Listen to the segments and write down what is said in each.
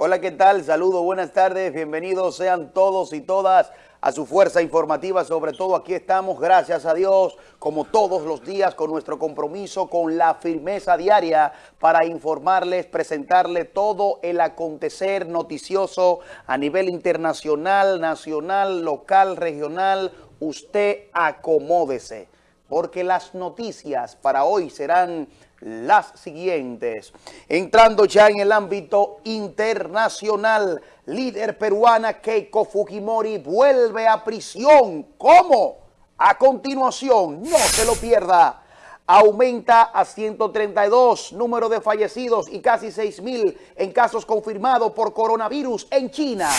Hola, ¿qué tal? Saludos, buenas tardes, bienvenidos sean todos y todas a su fuerza informativa, sobre todo aquí estamos, gracias a Dios, como todos los días, con nuestro compromiso, con la firmeza diaria para informarles, presentarles todo el acontecer noticioso a nivel internacional, nacional, local, regional, usted acomódese, porque las noticias para hoy serán las siguientes. Entrando ya en el ámbito internacional, líder peruana Keiko Fujimori vuelve a prisión. ¿Cómo? A continuación, no se lo pierda. Aumenta a 132 número de fallecidos y casi 6 mil en casos confirmados por coronavirus en China.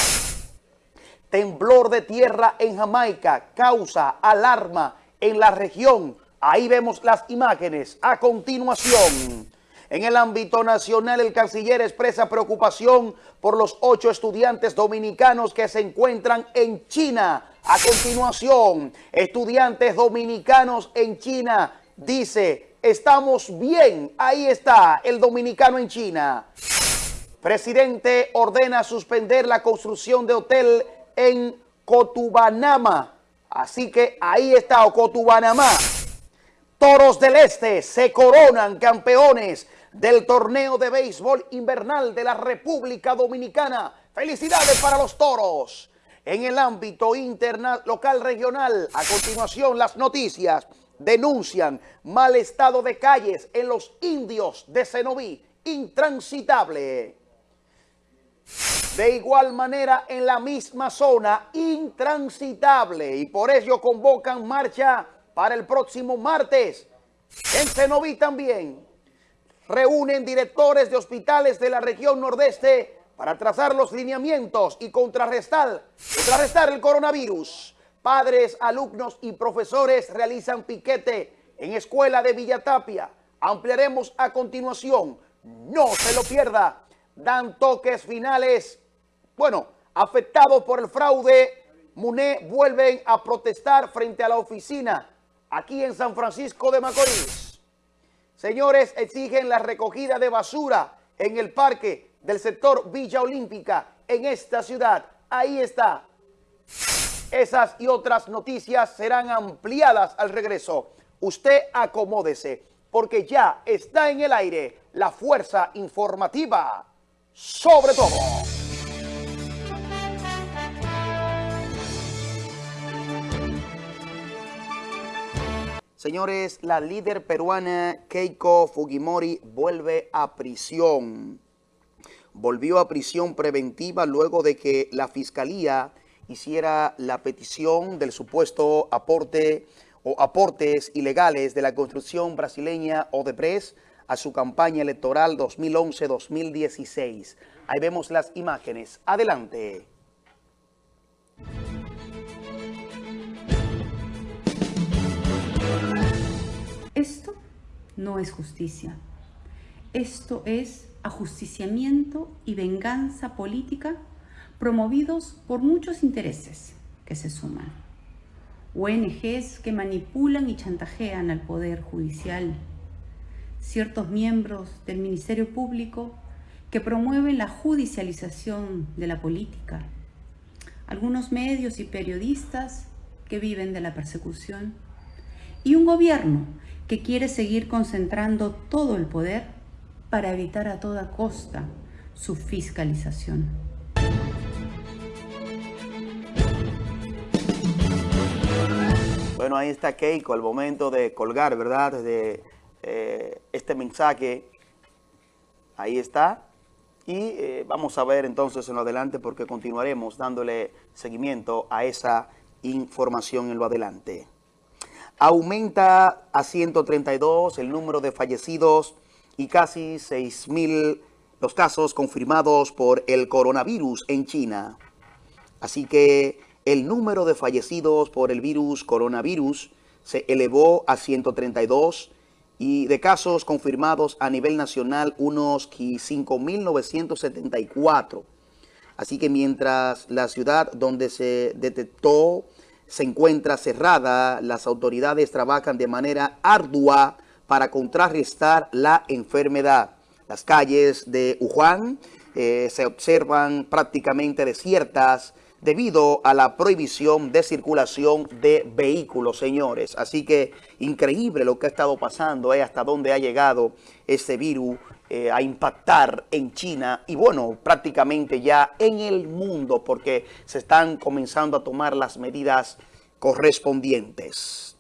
Temblor de tierra en Jamaica causa alarma en la región Ahí vemos las imágenes. A continuación, en el ámbito nacional, el canciller expresa preocupación por los ocho estudiantes dominicanos que se encuentran en China. A continuación, estudiantes dominicanos en China, dice, estamos bien. Ahí está el dominicano en China. Presidente ordena suspender la construcción de hotel en Cotubanama. Así que ahí está, Cotubanamá. Toros del Este se coronan campeones del torneo de béisbol invernal de la República Dominicana. Felicidades para los Toros. En el ámbito local regional, a continuación las noticias denuncian mal estado de calles en los indios de Cenoví, intransitable. De igual manera, en la misma zona, intransitable, y por ello convocan marcha para el próximo martes. En Cenoví también reúnen directores de hospitales de la región nordeste para trazar los lineamientos y contrarrestar, contrarrestar el coronavirus. Padres, alumnos y profesores realizan piquete en Escuela de Villatapia. Ampliaremos a continuación. No se lo pierda. Dan toques finales. Bueno, afectados por el fraude, MUNE vuelven a protestar frente a la oficina aquí en San Francisco de Macorís. Señores, exigen la recogida de basura en el parque del sector Villa Olímpica en esta ciudad. Ahí está. Esas y otras noticias serán ampliadas al regreso. Usted acomódese, porque ya está en el aire la fuerza informativa sobre todo. Señores, la líder peruana Keiko Fujimori vuelve a prisión. Volvió a prisión preventiva luego de que la Fiscalía hiciera la petición del supuesto aporte o aportes ilegales de la construcción brasileña Odebrecht a su campaña electoral 2011-2016. Ahí vemos las imágenes. Adelante. Esto no es justicia. Esto es ajusticiamiento y venganza política promovidos por muchos intereses que se suman. ONGs que manipulan y chantajean al Poder Judicial. Ciertos miembros del Ministerio Público que promueven la judicialización de la política. Algunos medios y periodistas que viven de la persecución. Y un gobierno que quiere seguir concentrando todo el poder para evitar a toda costa su fiscalización. Bueno, ahí está Keiko al momento de colgar, ¿verdad? De eh, este mensaje. Ahí está. Y eh, vamos a ver entonces en lo adelante porque continuaremos dándole seguimiento a esa información en lo adelante. Aumenta a 132 el número de fallecidos y casi 6.000 los casos confirmados por el coronavirus en China. Así que el número de fallecidos por el virus coronavirus se elevó a 132 y de casos confirmados a nivel nacional unos 5.974. Así que mientras la ciudad donde se detectó se encuentra cerrada, las autoridades trabajan de manera ardua para contrarrestar la enfermedad. Las calles de Wuhan eh, se observan prácticamente desiertas debido a la prohibición de circulación de vehículos, señores. Así que increíble lo que ha estado pasando, eh, hasta dónde ha llegado este virus eh, a impactar en China y bueno, prácticamente ya en el mundo porque se están comenzando a tomar las medidas correspondientes.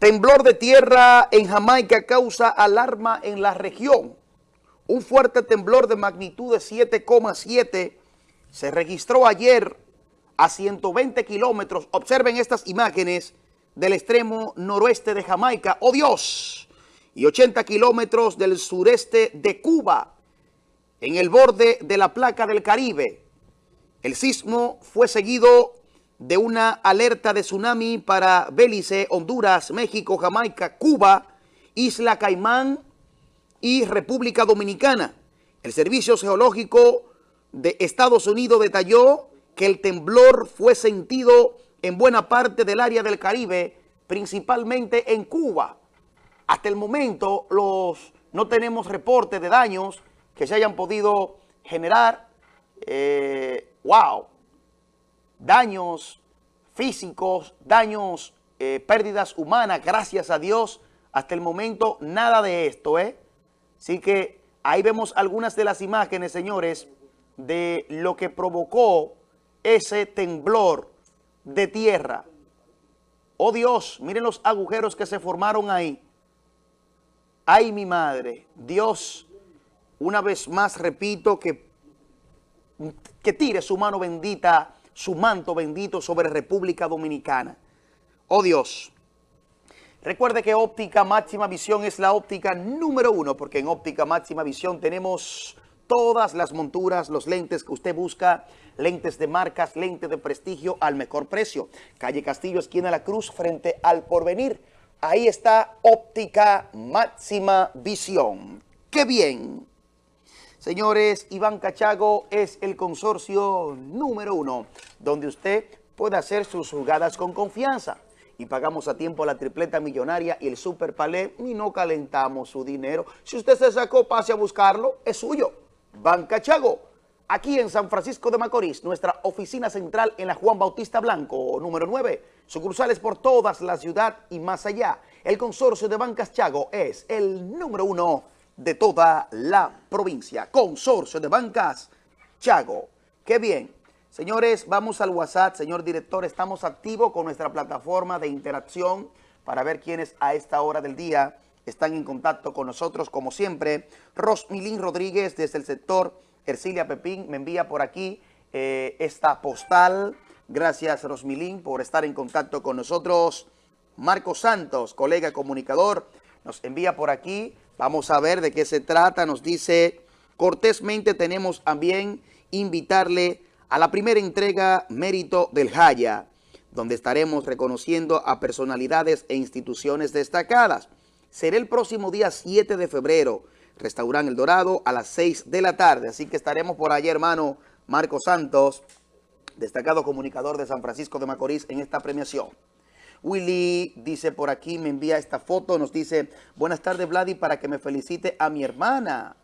Temblor de tierra en Jamaica causa alarma en la región. Un fuerte temblor de magnitud de 7,7 se registró ayer a 120 kilómetros. Observen estas imágenes del extremo noroeste de Jamaica. ¡Oh Dios! Y 80 kilómetros del sureste de Cuba, en el borde de la placa del Caribe. El sismo fue seguido de una alerta de tsunami para Belice, Honduras, México, Jamaica, Cuba, Isla Caimán y República Dominicana. El Servicio Geológico de Estados Unidos detalló que el temblor fue sentido en buena parte del área del Caribe, principalmente en Cuba. Hasta el momento los, no tenemos reportes de daños que se hayan podido generar. Eh, ¡Wow! Daños físicos, daños, eh, pérdidas humanas, gracias a Dios. Hasta el momento nada de esto, ¿eh? Así que ahí vemos algunas de las imágenes, señores, de lo que provocó ese temblor de tierra. Oh Dios, miren los agujeros que se formaron ahí. Ay, mi madre, Dios, una vez más repito que, que tire su mano bendita, su manto bendito sobre República Dominicana. Oh Dios, recuerde que óptica máxima visión es la óptica número uno, porque en óptica máxima visión tenemos todas las monturas, los lentes que usted busca, lentes de marcas, lentes de prestigio al mejor precio. Calle Castillo, esquina La Cruz, frente al Porvenir. Ahí está Óptica Máxima Visión. ¡Qué bien! Señores, Iván Cachago es el consorcio número uno, donde usted puede hacer sus jugadas con confianza. Y pagamos a tiempo la tripleta millonaria y el super palé y no calentamos su dinero. Si usted se sacó, pase a buscarlo, es suyo. Banca Chago, aquí en San Francisco de Macorís, nuestra oficina central en la Juan Bautista Blanco, número 9, sucursales por toda la ciudad y más allá. El consorcio de Bancas Chago es el número uno de toda la provincia. Consorcio de Bancas Chago. ¡Qué bien! Señores, vamos al WhatsApp. Señor director, estamos activos con nuestra plataforma de interacción para ver quiénes a esta hora del día están en contacto con nosotros, como siempre. Rosmilín Rodríguez, desde el sector Ercilia Pepín, me envía por aquí eh, esta postal. Gracias, Rosmilín, por estar en contacto con nosotros. Marcos Santos, colega comunicador, nos envía por aquí. Vamos a ver de qué se trata. Nos dice, cortésmente tenemos también invitarle a la primera entrega Mérito del Jaya, donde estaremos reconociendo a personalidades e instituciones destacadas será el próximo día 7 de febrero, Restaurante El Dorado, a las 6 de la tarde. Así que estaremos por allá, hermano Marco Santos, destacado comunicador de San Francisco de Macorís, en esta premiación. Willy dice por aquí, me envía esta foto, nos dice, buenas tardes Vladi, para que me felicite a mi hermana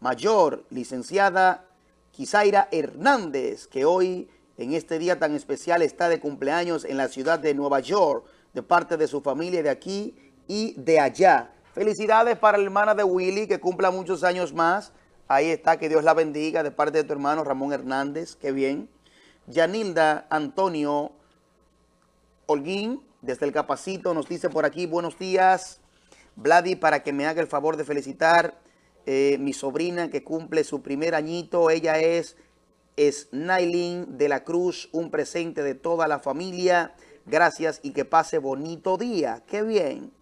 mayor, licenciada Kisaira Hernández, que hoy en este día tan especial está de cumpleaños en la ciudad de Nueva York, de parte de su familia de aquí y de allá. Felicidades para la hermana de Willy, que cumpla muchos años más. Ahí está, que Dios la bendiga de parte de tu hermano Ramón Hernández, qué bien. Yanilda Antonio Holguín, desde el Capacito, nos dice por aquí, buenos días, Vladi, para que me haga el favor de felicitar eh, mi sobrina que cumple su primer añito. Ella es Snailin de la Cruz, un presente de toda la familia. Gracias y que pase bonito día. ¡Qué bien!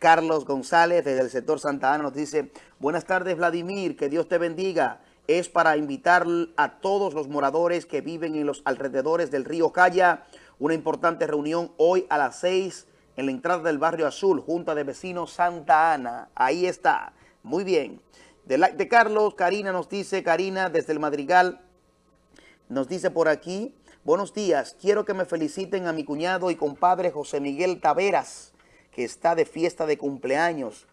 Carlos González desde el sector Santa Ana nos dice, buenas tardes Vladimir, que Dios te bendiga. Es para invitar a todos los moradores que viven en los alrededores del río Calla, una importante reunión hoy a las 6 en la entrada del barrio Azul, Junta de Vecinos Santa Ana. Ahí está. Muy bien. De, de Carlos, Karina nos dice, Karina desde el Madrigal, nos dice por aquí, buenos días, quiero que me feliciten a mi cuñado y compadre José Miguel Taveras que está de fiesta de cumpleaños.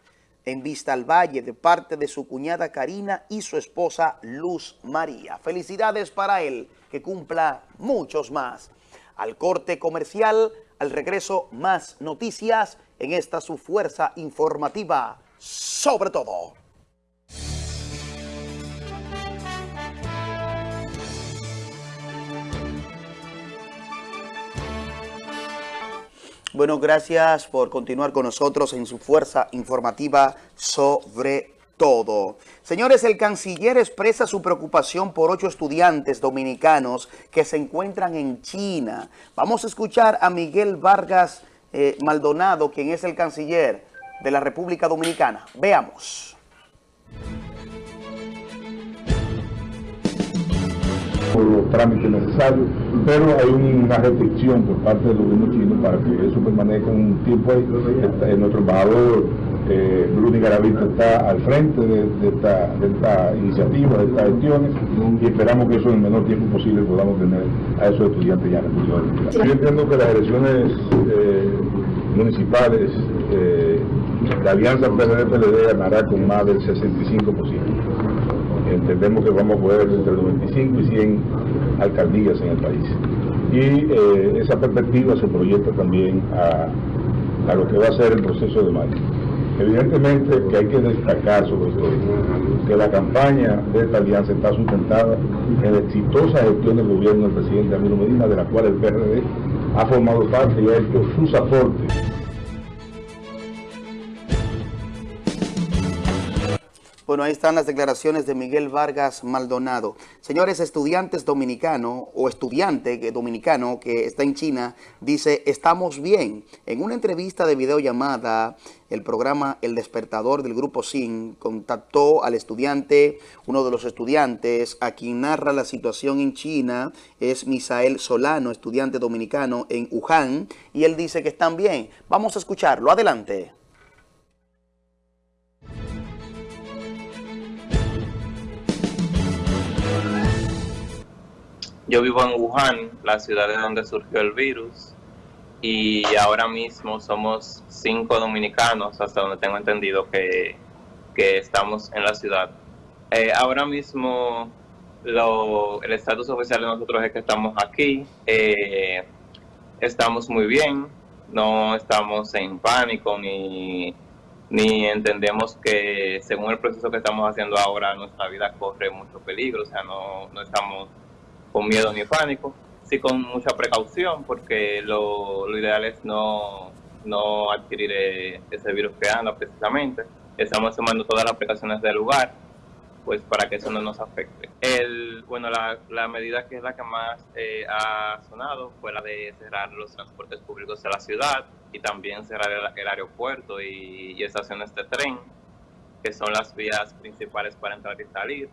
En Vista al Valle de parte de su cuñada Karina y su esposa Luz María. Felicidades para él, que cumpla muchos más. Al corte comercial, al regreso, más noticias en esta su fuerza informativa, sobre todo. Bueno, gracias por continuar con nosotros en su fuerza informativa sobre todo. Señores, el canciller expresa su preocupación por ocho estudiantes dominicanos que se encuentran en China. Vamos a escuchar a Miguel Vargas eh, Maldonado, quien es el canciller de la República Dominicana. Veamos. Trámites necesarios, pero hay una restricción por parte del gobierno chino para que eso permanezca un tiempo ahí. Eh, nuestro embajador eh, Bruni Garavito está al frente de, esta, iniciativa, de estas gestiones, y esperamos que eso en el menor tiempo posible podamos tener a esos estudiantes ya en el Yo entiendo que las elecciones eh, municipales eh, la alianza PRD-PLD ganará con más del 65% entendemos que vamos a poder entre 95 y 100 alcaldías en el país. Y eh, esa perspectiva se proyecta también a, lo que va a ser el proceso de mayo. Evidentemente que hay que destacar sobre todo que la campaña de esta alianza está sustentada en la exitosa gestión del gobierno del presidente Amiro Medina, de la cual el PRD ha formado parte y ha hecho sus aportes Bueno, ahí están las declaraciones de Miguel Vargas Maldonado. Señores, estudiantes dominicanos o estudiante dominicano que está en China dice, estamos bien. En una entrevista de videollamada, el programa El Despertador del Grupo SIN contactó al estudiante, uno de los estudiantes a quien narra la situación en China, es Misael Solano, estudiante dominicano en Wuhan, y él dice que están bien. Vamos a escucharlo. Adelante. Yo vivo en Wuhan, la ciudad de donde surgió el virus, y ahora mismo somos cinco dominicanos, hasta donde tengo entendido que, estamos en la ciudad. Eh, ahora mismo el estatus oficial de nosotros es que estamos aquí, eh, estamos muy bien, no estamos en pánico ni, ni entendemos que según el proceso que estamos haciendo ahora nuestra vida corre mucho peligro, o sea, no, no estamos con miedo ni pánico, sí con mucha precaución, porque lo, ideal es no, no adquirir eh, ese virus que anda precisamente. Estamos tomando todas las precauciones del lugar, pues para que eso no nos afecte. El, bueno, la, la medida que es la que más eh, ha sonado fue la de cerrar los transportes públicos de la ciudad y también cerrar el, aeropuerto y, y, estaciones de tren, que son las vías principales para entrar y salir.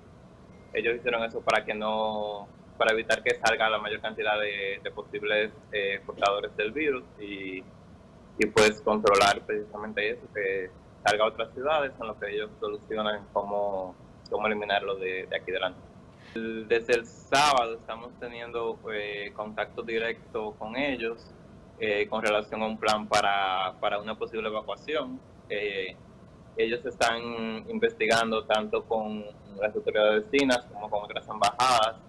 Ellos hicieron eso para que no para evitar que salga la mayor cantidad de, posibles eh, portadores del virus y, y pues controlar precisamente eso, que salga a otras ciudades en lo que ellos solucionan cómo, cómo eliminarlo de, de aquí delante. Desde el sábado estamos teniendo eh, contacto directo con ellos eh, con relación a un plan para, para una posible evacuación. ellos están investigando tanto con las autoridades vecinas como con otras embajadas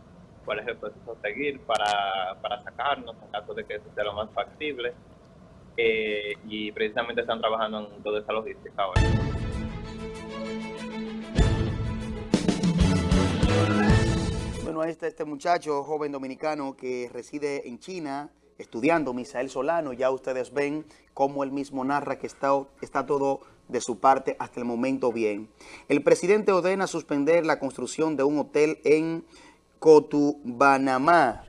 cuál es el proceso a seguir para, para sacarnos en caso de que eso sea lo más factible. Eh, y precisamente están trabajando en toda esa logística ahora. Bueno, ahí está este muchacho, joven dominicano que reside en China, estudiando, Misael Solano. Ya ustedes ven cómo él mismo narra que está, está todo de su parte hasta el momento bien. El presidente ordena suspender la construcción de un hotel en Cotubanamá.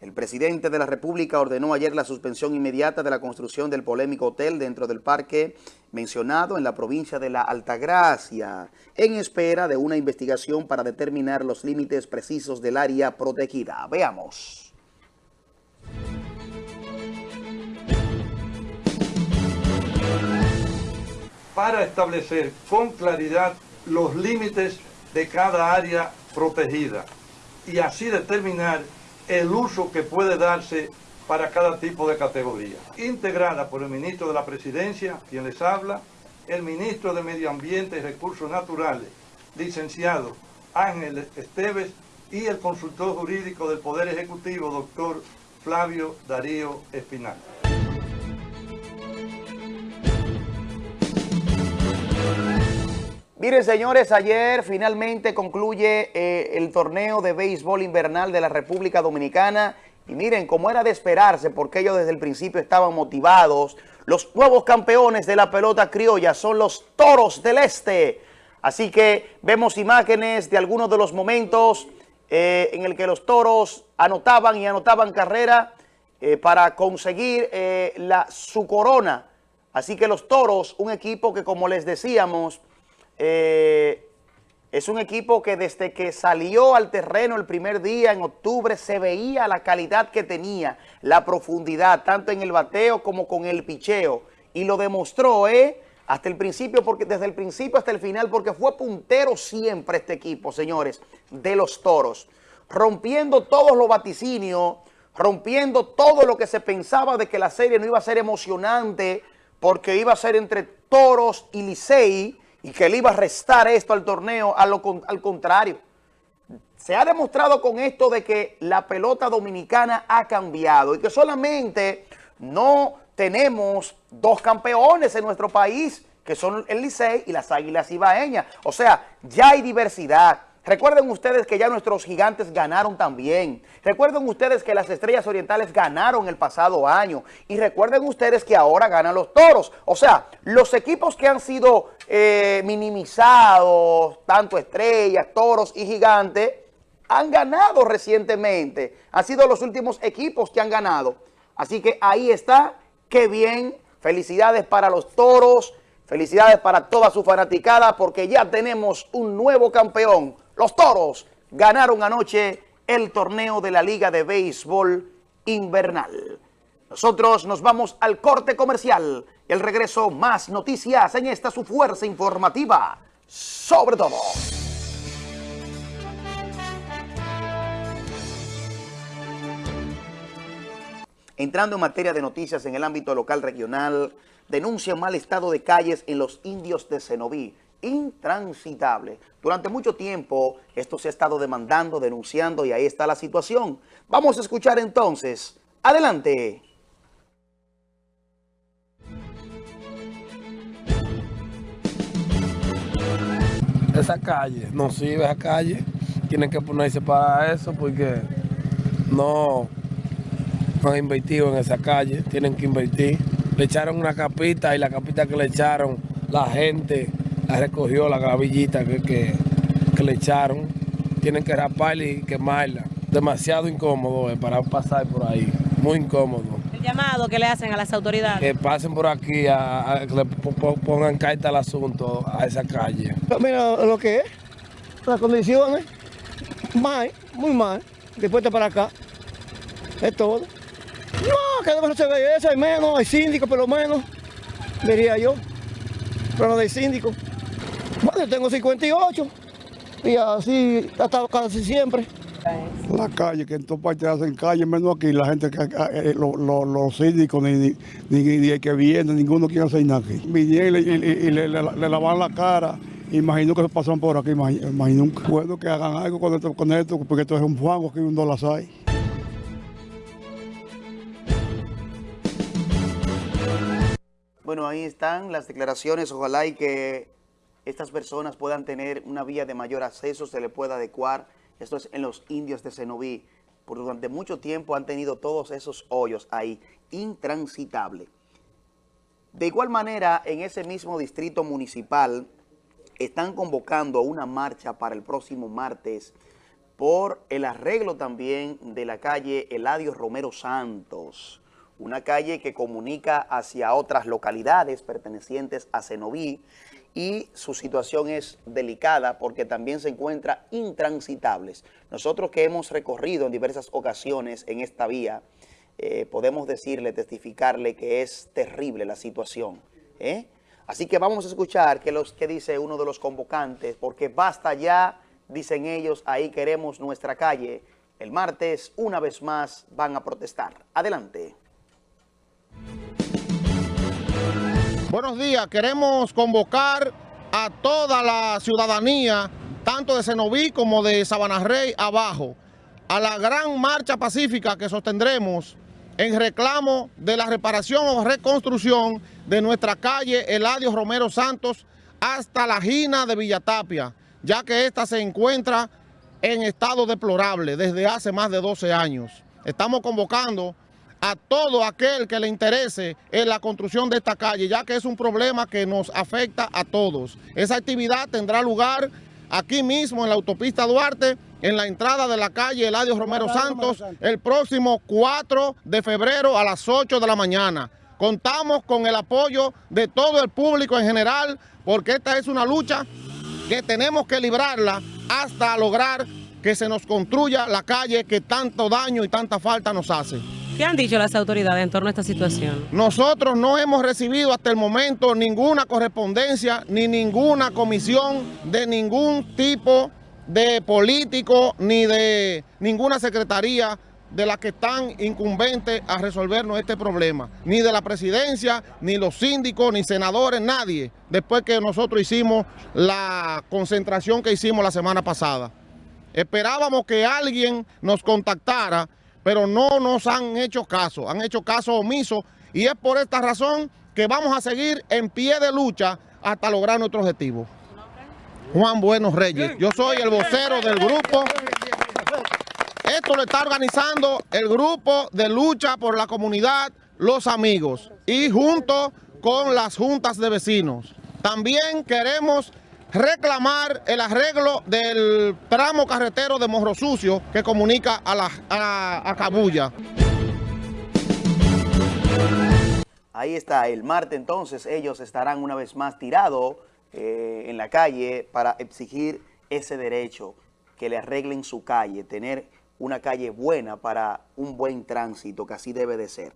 El presidente de la República ordenó ayer la suspensión inmediata de la construcción del polémico hotel dentro del parque mencionado en la provincia de La Altagracia, en espera de una investigación para determinar los límites precisos del área protegida. Veamos. Para establecer con claridad los límites de cada área protegida y así determinar el uso que puede darse para cada tipo de categoría. Integrada por el ministro de la Presidencia, quien les habla, el ministro de Medio Ambiente y Recursos Naturales, licenciado Ángel Esteves, y el consultor jurídico del Poder Ejecutivo, doctor Flavio Darío Espinal. Miren, señores, ayer finalmente concluye eh, el torneo de béisbol invernal de la República Dominicana. Y miren, como era de esperarse, porque ellos desde el principio estaban motivados, los nuevos campeones de la pelota criolla son los Toros del Este. Así que vemos imágenes de algunos de los momentos eh, en el que los Toros anotaban y anotaban carrera eh, para conseguir la, su corona. Así que los Toros, un equipo que como les decíamos eh, es un equipo que desde que salió al terreno el primer día en octubre se veía la calidad que tenía, la profundidad, tanto en el bateo como con el picheo. Y lo demostró, ¿eh? Hasta el principio, porque desde el principio hasta el final, porque fue puntero siempre este equipo, señores, de los Toros. Rompiendo todos los vaticinios, rompiendo todo lo que se pensaba de que la serie no iba a ser emocionante, porque iba a ser entre Toros y Licey, y que le iba a restar esto al torneo, al contrario. Se ha demostrado con esto de que la pelota dominicana ha cambiado y que solamente no tenemos dos campeones en nuestro país, que son el Licey y las Águilas Ibaeñas. O sea, ya hay diversidad. Recuerden ustedes que ya nuestros gigantes ganaron también. Recuerden ustedes que las Estrellas Orientales ganaron el pasado año. Y recuerden ustedes que ahora ganan los Toros. O sea, los equipos que han sido eh, minimizados, tanto Estrellas, Toros y Gigantes, han ganado recientemente. Han sido los últimos equipos que han ganado. Así que ahí está. Qué bien. Felicidades para los Toros. Felicidades para toda su fanaticada porque ya tenemos un nuevo campeón los Toros ganaron anoche el torneo de la Liga de Béisbol Invernal. Nosotros nos vamos al corte comercial. El regreso, más noticias en esta su fuerza informativa. Sobre todo. Entrando en materia de noticias en el ámbito local regional, denuncia mal estado de calles en los indios de Cenoví intransitable. Durante mucho tiempo esto se ha estado demandando, denunciando y ahí está la situación. Vamos a escuchar entonces. Adelante. Esa calle, no sirve esa calle. Tienen que ponerse para eso porque no han invertido en esa calle. Tienen que invertir. Le echaron una capita y la capita que le echaron la gente recogió la gravillita que, le echaron. Tienen que raparla y quemarla. Demasiado incómodo eh, para pasar por ahí. Muy incómodo. ¿El llamado que le hacen a las autoridades? Que pasen por aquí, a, que le pongan carta al asunto a esa calle. Mira lo que es, las condiciones, mal, muy mal. Después de para acá, es todo. No, que no se ve eso, hay menos, hay síndico por lo menos, diría yo. Pero no hay síndico. Bueno, yo tengo 58 y así hasta casi siempre. La calle, que en todas partes hacen calle, menos aquí, la gente, que, eh, los síndicos, ni, ni, que viene, ninguno quiere hacer nada aquí. Vinieron y, le, lavan la cara, imagino que se pasan por aquí, imagino, que bueno que hagan algo con esto, con esto porque esto es un fango que un dólar hay. Bueno, ahí están las declaraciones, ojalá y que estas personas puedan tener una vía de mayor acceso, se le pueda adecuar. Esto es en los indios de Cenoví. Por durante mucho tiempo han tenido todos esos hoyos ahí, intransitables. De igual manera, en ese mismo distrito municipal, están convocando una marcha para el próximo martes por el arreglo también de la calle Eladio Romero Santos, una calle que comunica hacia otras localidades pertenecientes a Cenoví, y su situación es delicada porque también se encuentra intransitables. Nosotros que hemos recorrido en diversas ocasiones en esta vía, eh, podemos decirle, testificarle que es terrible la situación. ¿eh? Así que vamos a escuchar qué, dice uno de los convocantes, porque basta ya, dicen ellos, ahí queremos nuestra calle. El martes, una vez más, van a protestar. Adelante. Buenos días, queremos convocar a toda la ciudadanía, tanto de Cenoví como de Sabana Rey abajo, a la gran marcha pacífica que sostendremos en reclamo de la reparación o reconstrucción de nuestra calle Eladio Romero Santos hasta la Gina de Villatapia, ya que esta se encuentra en estado deplorable desde hace más de 12 años. Estamos convocando a todo aquel que le interese en la construcción de esta calle, ya que es un problema que nos afecta a todos. Esa actividad tendrá lugar aquí mismo en la autopista Duarte, en la entrada de la calle Eladio Romero Santos, el próximo 4 de febrero a las 8 de la mañana. Contamos con el apoyo de todo el público en general, porque esta es una lucha que tenemos que librarla hasta lograr que se nos construya la calle que tanto daño y tanta falta nos hace. ¿Qué han dicho las autoridades en torno a esta situación? Nosotros no hemos recibido hasta el momento ninguna correspondencia ni ninguna comisión de ningún tipo de político ni de ninguna secretaría de las que están incumbentes a resolvernos este problema. Ni de la presidencia, ni los síndicos, ni senadores, nadie. Después que nosotros hicimos la concentración que hicimos la semana pasada. Esperábamos que alguien nos contactara pero no nos han hecho caso, han hecho caso omiso y es por esta razón que vamos a seguir en pie de lucha hasta lograr nuestro objetivo. Juan Buenos Reyes, yo soy el vocero del grupo. Esto lo está organizando el grupo de lucha por la comunidad Los Amigos y junto con las juntas de vecinos. También queremos reclamar el arreglo del tramo carretero de Morro Sucio que comunica a, la, a, Cabulla. Ahí está, el martes entonces ellos estarán una vez más tirados eh, en la calle para exigir ese derecho, que le arreglen su calle, tener una calle buena para un buen tránsito, que así debe de ser.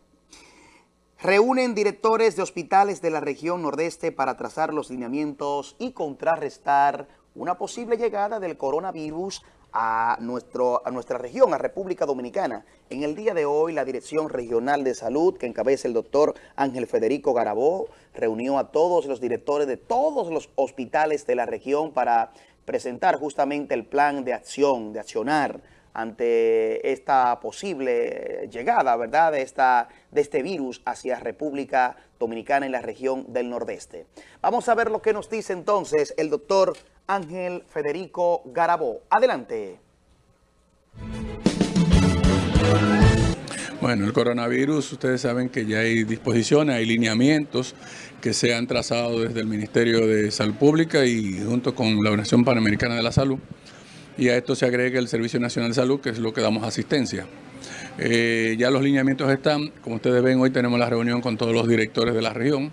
Reúnen directores de hospitales de la región nordeste para trazar los lineamientos y contrarrestar una posible llegada del coronavirus a, nuestro, a nuestra región, a República Dominicana. En el día de hoy, la Dirección Regional de Salud, que encabeza el doctor Ángel Federico Garabó, reunió a todos los directores de todos los hospitales de la región para presentar justamente el plan de acción, de accionar ante esta posible llegada, ¿verdad?, de, esta, de este virus hacia República Dominicana en la región del Nordeste. Vamos a ver lo que nos dice entonces el doctor Ángel Federico Garabó. Adelante. Bueno, el coronavirus, ustedes saben que ya hay disposiciones, hay lineamientos que se han trazado desde el Ministerio de Salud Pública y junto con la Organización Panamericana de la Salud y a esto se agrega el Servicio Nacional de Salud, que es lo que damos asistencia. Eh, ya los lineamientos están, como ustedes ven, hoy tenemos la reunión con todos los directores de la región,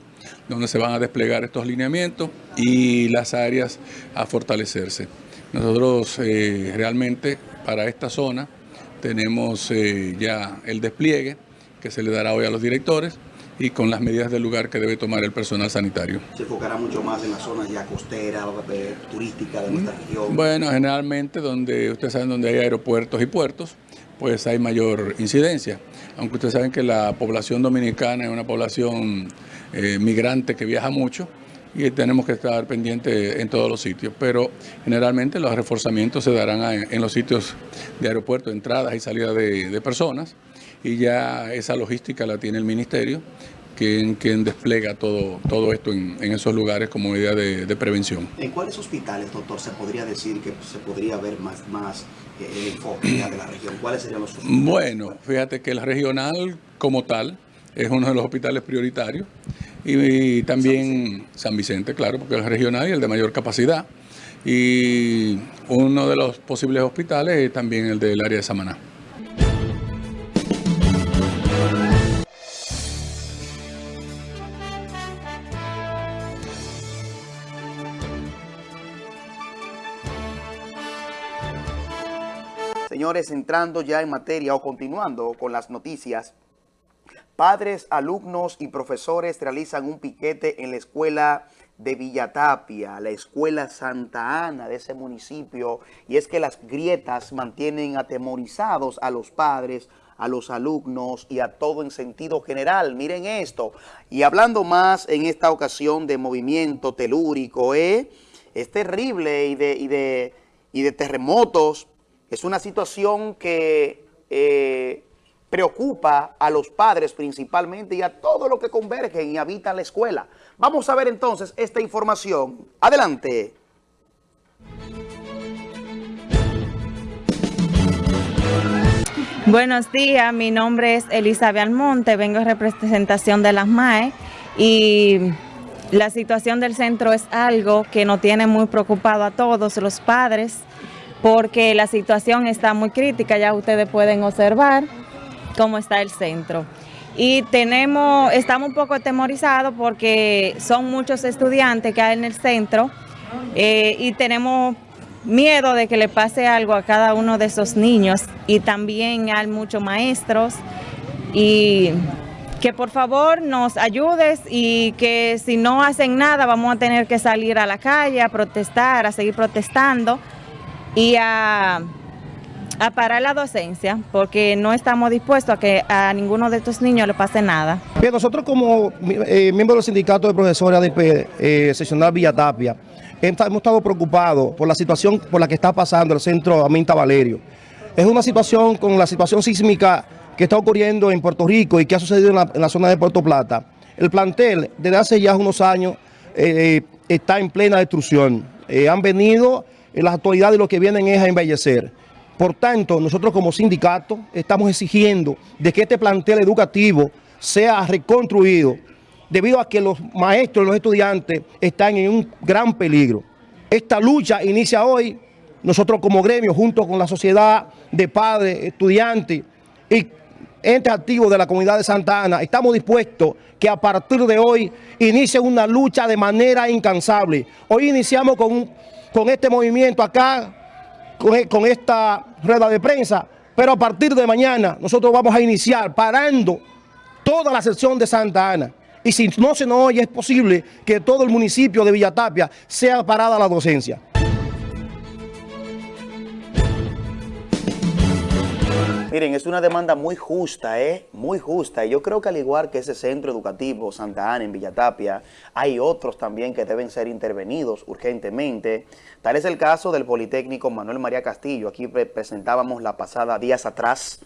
donde se van a desplegar estos lineamientos y las áreas a fortalecerse. Nosotros eh, realmente para esta zona tenemos eh, ya el despliegue que se le dará hoy a los directores, y con las medidas del lugar que debe tomar el personal sanitario. ¿Se enfocará mucho más en las zonas ya costeras, eh, turísticas de nuestra región? Bueno, generalmente donde ustedes saben donde hay aeropuertos y puertos, pues hay mayor incidencia. Aunque ustedes saben que la población dominicana es una población eh, migrante que viaja mucho, y tenemos que estar pendientes en todos los sitios. Pero generalmente los reforzamientos se darán en los sitios de aeropuerto, entradas y salidas de personas y ya esa logística la tiene el ministerio, quien, quien despliega todo, todo esto en, esos lugares como medida de, prevención. ¿En cuáles hospitales, doctor, se podría decir que se podría ver más, más eh, el enfoque de la región? ¿Cuáles serían los hospitales? Bueno, fíjate que el regional como tal es uno de los hospitales prioritarios y, también San Vicente. claro, porque es el regional y el de mayor capacidad. Y uno de los posibles hospitales es también el del área de Samaná. Señores, entrando ya en materia o continuando con las noticias, padres, alumnos y profesores realizan un piquete en la escuela de Villatapia, la escuela Santa Ana de ese municipio, y es que las grietas mantienen atemorizados a los padres a los alumnos y a todo en sentido general. Miren esto. Y hablando más en esta ocasión de movimiento telúrico, ¿eh? es terrible y de, y de, y de terremotos. Es una situación que eh, preocupa a los padres principalmente y a todo lo que convergen y habitan la escuela. Vamos a ver entonces esta información. Adelante. Buenos días, mi nombre es Elizabeth Almonte, vengo en representación de las MAE y la situación del centro es algo que nos tiene muy preocupado a todos los padres porque la situación está muy crítica, ya ustedes pueden observar cómo está el centro. Y tenemos, estamos un poco atemorizados porque son muchos estudiantes que hay en el centro eh, y tenemos miedo de que le pase algo a cada uno de esos niños. Y también hay muchos maestros. Y que por favor nos ayudes y que si no hacen nada vamos a tener que salir a la calle a protestar, a seguir protestando y a, parar la docencia porque no estamos dispuestos a que a ninguno de estos niños le pase nada. Bien, nosotros como eh, miembros del sindicato de profesores ADP eh, seccional Villa Tapia, hemos estado preocupados por la situación por la que está pasando el centro Aminta Valerio. Es una situación con la situación sísmica que está ocurriendo en Puerto Rico y que ha sucedido en la, zona de Puerto Plata. El plantel desde hace ya unos años eh, está en plena destrucción. han venido las autoridades lo que vienen es a embellecer. Por tanto, nosotros como sindicato estamos exigiendo de que este plantel educativo sea reconstruido debido a que los maestros y los estudiantes están en un gran peligro. Esta lucha inicia hoy, nosotros como gremio, junto con la sociedad de padres, estudiantes y entes activos de la comunidad de Santa Ana, estamos dispuestos que a partir de hoy inicie una lucha de manera incansable. Hoy iniciamos con, con este movimiento acá, con, con esta rueda de prensa, pero a partir de mañana nosotros vamos a iniciar parando toda la sección de Santa Ana. Y si no se nos oye, es posible que todo el municipio de Villatapia sea parada la docencia. Miren, es una demanda muy justa, ¿eh? Muy justa. Y yo creo que al igual que ese centro educativo Santa Ana en Villatapia, hay otros también que deben ser intervenidos urgentemente. Tal es el caso del Politécnico Manuel María Castillo. Aquí presentábamos la pasada días atrás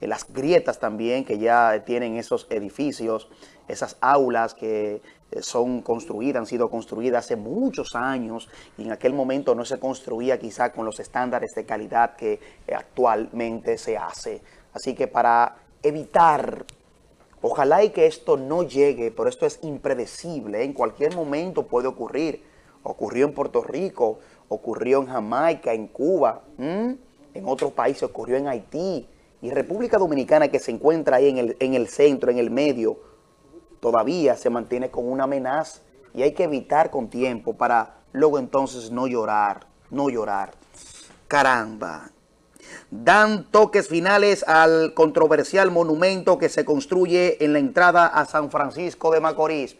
eh, las grietas también que ya tienen esos edificios, esas aulas que son construidas, han sido construidas hace muchos años y en aquel momento no se construía quizá con los estándares de calidad que eh, actualmente se hace. Así que para evitar, ojalá y que esto no llegue, pero esto es impredecible, en cualquier momento puede ocurrir. Ocurrió en Puerto Rico, ocurrió en Jamaica, en Cuba, en otros países ocurrió en Haití, y República Dominicana que se encuentra ahí en el, en el centro, en el medio, todavía se mantiene con una amenaza y hay que evitar con tiempo para luego entonces no llorar, no llorar. Caramba. Dan toques finales al controversial monumento que se construye en la entrada a San Francisco de Macorís.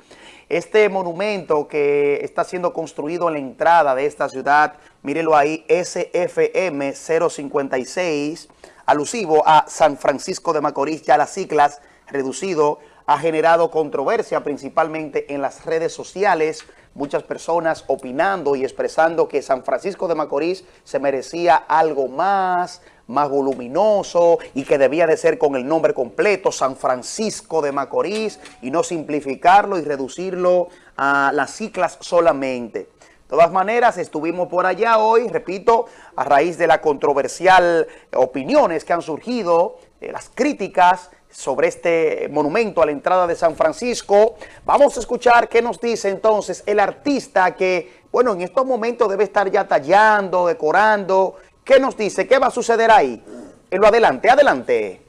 Este monumento que está siendo construido en la entrada de esta ciudad, mírelo ahí, SFM 056, alusivo a San Francisco de Macorís, ya las siglas reducido, ha generado controversia principalmente en las redes sociales, muchas personas opinando y expresando que San Francisco de Macorís se merecía algo más, más voluminoso y que debía de ser con el nombre completo, San Francisco de Macorís, y no simplificarlo y reducirlo a las siglas solamente. De todas maneras, estuvimos por allá hoy, repito, a raíz de la controversial opiniones que han surgido, eh, las críticas sobre este monumento a la entrada de San Francisco. Vamos a escuchar qué nos dice entonces el artista que, bueno, en estos momentos debe estar ya tallando, decorando. ¿Qué nos dice? ¿Qué va a suceder ahí? En lo adelante, adelante.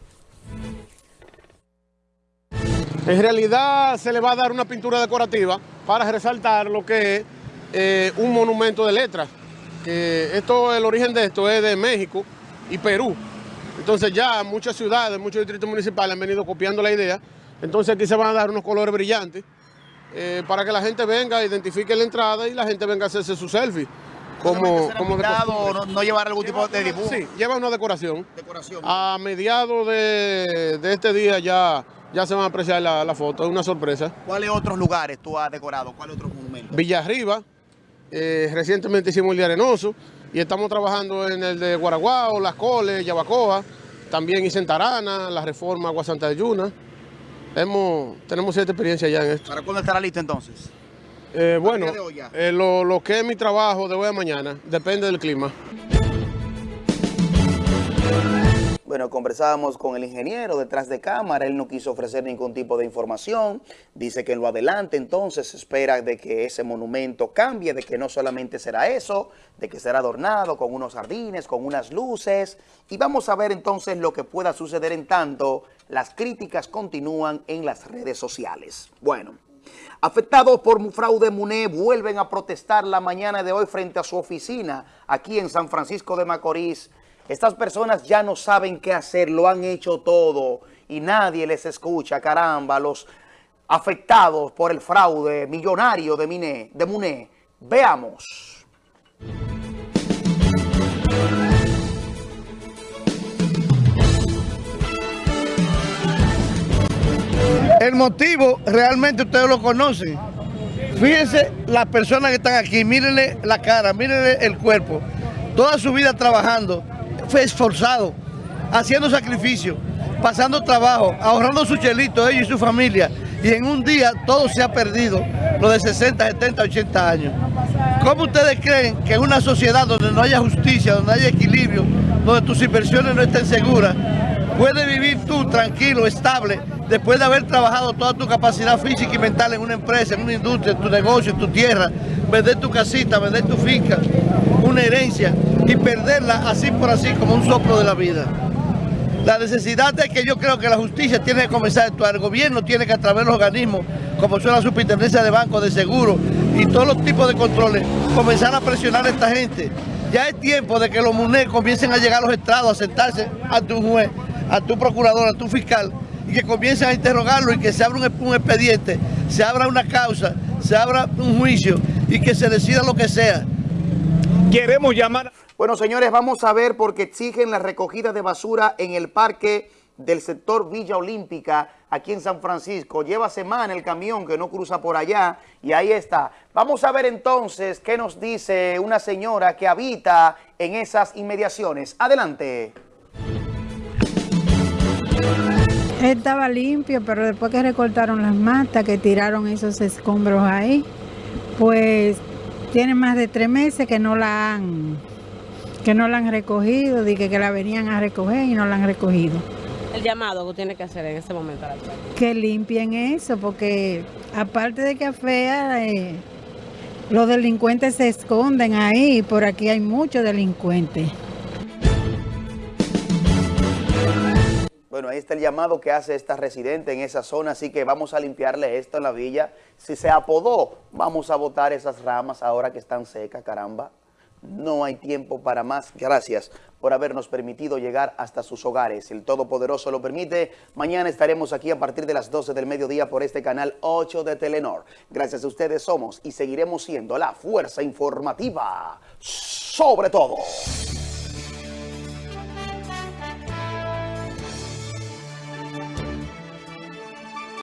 En realidad se le va a dar una pintura decorativa para resaltar lo que es eh, un monumento de letras. Que esto, el origen de esto es de México y Perú. Entonces ya muchas ciudades, muchos distritos municipales han venido copiando la idea. Entonces aquí se van a dar unos colores brillantes eh, para que la gente venga, identifique la entrada y la gente venga a hacerse su selfie como, como pintado no, no llevar algún tipo de dibujo. Sí, lleva una decoración. Decoración. A mediados de, de este día ya, ya se van a apreciar la, la foto, es una sorpresa. ¿Cuáles otros lugares tú has decorado? ¿Cuáles otros monumentos? Villarriba, eh, recientemente hicimos el de Arenoso y estamos trabajando en el de Guaraguao, Las Coles, Yabacoa, también hice en Tarana, la reforma Agua Santa de Yuna. Hemos, tenemos cierta experiencia ya en esto. ¿Para cuándo estará listo entonces? Eh, bueno, eh, lo, lo que es mi trabajo de hoy a mañana depende del clima. Bueno, conversábamos con el ingeniero detrás de cámara, él no quiso ofrecer ningún tipo de información, dice que en lo adelante entonces espera de que ese monumento cambie, de que no solamente será eso, de que será adornado con unos jardines, con unas luces, y vamos a ver entonces lo que pueda suceder en tanto las críticas continúan en las redes sociales. Bueno, Afectados por un fraude MUNE vuelven a protestar la mañana de hoy frente a su oficina aquí en San Francisco de Macorís. Estas personas ya no saben qué hacer, lo han hecho todo y nadie les escucha, caramba, los afectados por el fraude millonario de, Mine, de MUNE. Veamos. El motivo realmente ustedes lo conocen. Fíjense las personas que están aquí, mírenle la cara, mírenle el cuerpo. Toda su vida trabajando, esforzado, haciendo sacrificio, pasando trabajo, ahorrando su chelito, ellos y su familia. Y en un día todo se ha perdido, lo de 60, 70, 80 años. ¿Cómo ustedes creen que en una sociedad donde no haya justicia, donde haya equilibrio, donde tus inversiones no estén seguras, puedes vivir tú tranquilo, estable, después de haber trabajado toda tu capacidad física y mental en una empresa, en una industria, en tu negocio, en tu tierra, vender tu casita, vender tu finca, una herencia y perderla así por así como un soplo de la vida? La necesidad es que yo creo que la justicia tiene que comenzar a actuar. El gobierno tiene que a través de los organismos, como son la superintendencia de bancos, de seguros y todos los tipos de controles, comenzar a presionar a esta gente. Ya es tiempo de que los MUNE comiencen a llegar a los estrados, a sentarse ante un juez, a tu procurador, a tu fiscal, y que comiencen a interrogarlo y que se abra un, un expediente, se abra una causa, se abra un juicio y que se decida lo que sea. Queremos llamar... Bueno, señores, vamos a ver porque exigen la recogida de basura en el parque del sector Villa Olímpica, aquí en San Francisco. Lleva semana el camión que no cruza por allá y ahí está. Vamos a ver entonces qué nos dice una señora que habita en esas inmediaciones. Adelante. Estaba limpio, pero después que recortaron las matas, que tiraron esos escombros ahí, pues tiene más de tres meses que no la han, que no la han recogido, dije que la venían a recoger y no la han recogido. El llamado que tiene que hacer en este momento a la alcaldía. Que limpien eso, porque aparte de que es fea, eh, los delincuentes se esconden ahí, por aquí hay muchos delincuentes. Bueno, ahí está el llamado que hace esta residente en esa zona, así que vamos a limpiarle esto en la villa. Si se apodó, vamos a botar esas ramas ahora que están secas, caramba. No hay tiempo para más. Gracias por habernos permitido llegar hasta sus hogares. El Todopoderoso lo permite. Mañana estaremos aquí a partir de las 12 del mediodía por este canal 8 de Telenor. Gracias a ustedes somos y seguiremos siendo la fuerza informativa sobre todo.